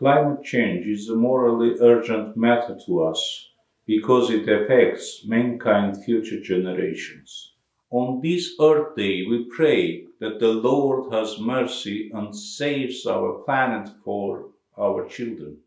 Climate change is a morally urgent matter to us because it affects mankind's future generations. On this Earth Day, we pray that the Lord has mercy and saves our planet for our children.